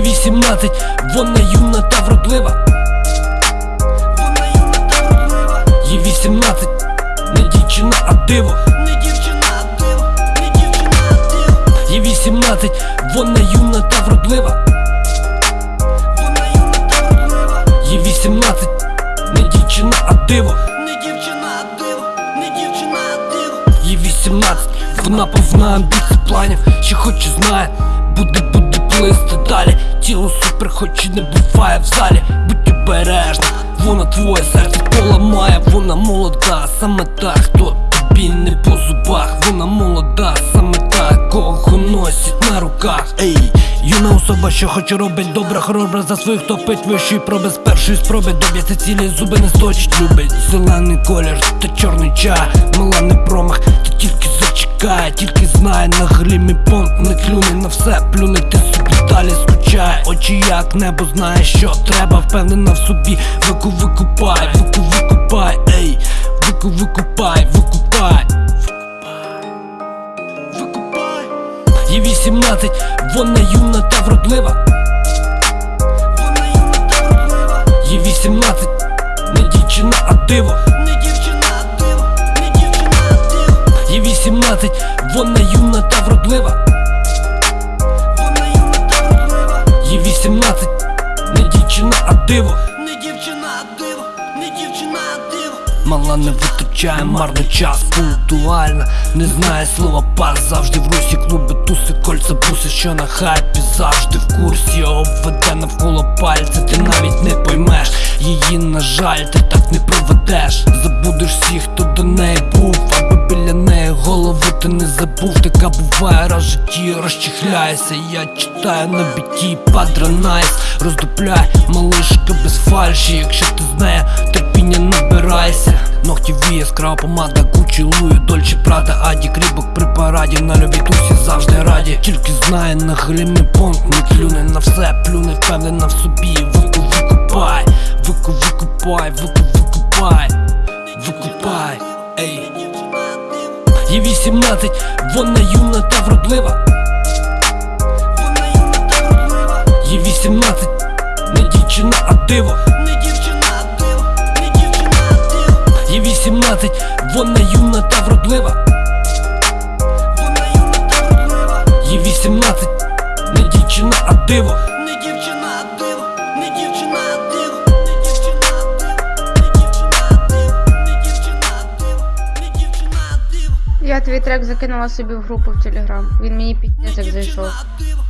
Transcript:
18, вона юна та вродлива. Вона юна та вродлива. Їй 18, не дівчина, а диво. Не дівчина, а диво, не дівчина, а диво. Їй 18, вона юна та вродлива. Вона юна та вродлива. Їй 18, не дівчина, а диво. Не дівчина, а диво, не дівчина, а диво. Їй 18, вона повна амбіцій планів, що хоче знає, Тіло супер, хоч і не буває в залі. Будь обережна, вона твоє серце поламає, вона молода, саме та, хто тобі не по зубах, вона молода, саме та, кого носить на руках. Ей, юна особа, що хоче робить добре, хоробра за своїх топить проби. З першої спроби доб'ється цілі зуби не сточить, любить зелений колір та чорний чай, мала не промах, та тільки зачекає, тільки знає на гримі понт, не клюне на все, плюне ти собі далі скучає, очі як небо знає, що треба, впевнена в собі, вику викупай, вику викупай, ей, вику викупай. Викупай. 18, вона юна та вродлива. Вона юна та вродлива. Їй 18, не дівчина, а диво. Не дівчина, а диво, не дівчина, а диво. Їй 18, вона юна та вродлива. Вона юна та вродлива. Їй 18, не дівчина, а диво. Не дівчина, а диво, не дівчина, а диво. Мала не витрачає марно час, пунктуальна Не знає слова пар, завжди в русі клуби, туси, кольця, буси, що на хайпі завжди в курсі. Обведе навколо пальця, ти навіть не поймеш. Її, на жаль, ти так не проведеш. Забудеш всіх, хто до неї був, аби біля неї голову ти не забув. Така буває раз в житті, розчихляйся Я читаю на біті, падра найс. Роздупляй, малишка без фальші. Якщо ти з нею терпіння набирайся Ногті віє, яскрава помада, Гуччі, Луї, Дольче, Прада, Аді, Крібок при параді На любі тусі завжди раді Тільки знає на глімі понт, не клюне на все, плюне, впевнена в собі Вику, викупай, вику, викупай, вику, викупай, викупай, ей Їй 18, вона юна та вродлива. Вона юна та вродлива. Їй 18, не дівчина, а диво. Та вродлива. Вона юна та вродлива. Їй 18, не дівчина, а диво. Не дівчина, а диво, не дівчина, а диво. Не дівчина, а диво, не дівчина, а диво. Не дівчина, а диво, не дівчина, а диво. Я твій трек закинула собі в групу в Телеграм. Він мені як зайшов. Не дівчина, а диво,